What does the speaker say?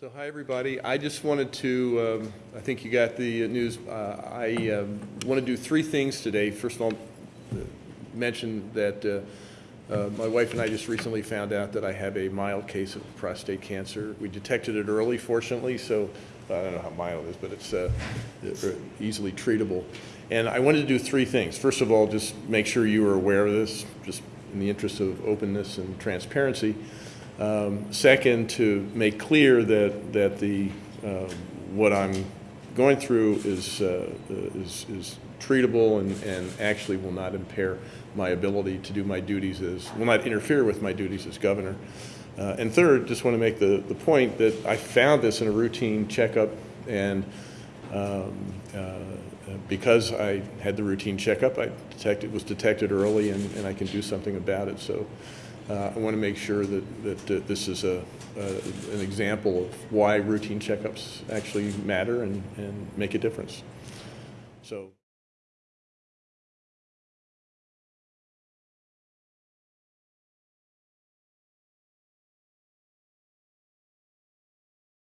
So hi, everybody. I just wanted to, um, I think you got the news. Uh, I um, want to do three things today. First of all, mention that uh, uh, my wife and I just recently found out that I have a mild case of prostate cancer. We detected it early, fortunately, so I don't know how mild it is, but it's uh, easily treatable. And I wanted to do three things. First of all, just make sure you are aware of this, just in the interest of openness and transparency. Um, second, to make clear that, that the, uh, what I'm going through is, uh, is, is treatable and, and actually will not impair my ability to do my duties as, will not interfere with my duties as governor. Uh, and third, just want to make the, the point that I found this in a routine checkup and um, uh, because I had the routine checkup, I detected, was detected early and, and I can do something about it. So uh, I want to make sure that, that this is a, an example of why routine checkups actually matter and, and make a difference. So.